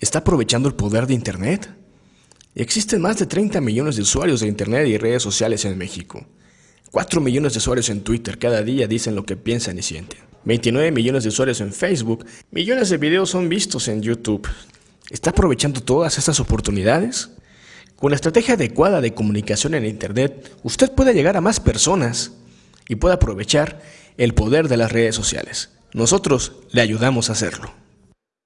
¿Está aprovechando el poder de Internet? Existen más de 30 millones de usuarios de Internet y redes sociales en México. 4 millones de usuarios en Twitter cada día dicen lo que piensan y sienten. 29 millones de usuarios en Facebook. Millones de videos son vistos en YouTube. ¿Está aprovechando todas estas oportunidades? Con la estrategia adecuada de comunicación en Internet, usted puede llegar a más personas y puede aprovechar el poder de las redes sociales. Nosotros le ayudamos a hacerlo.